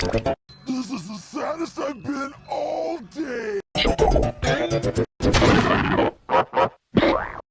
This is the saddest I've been all day.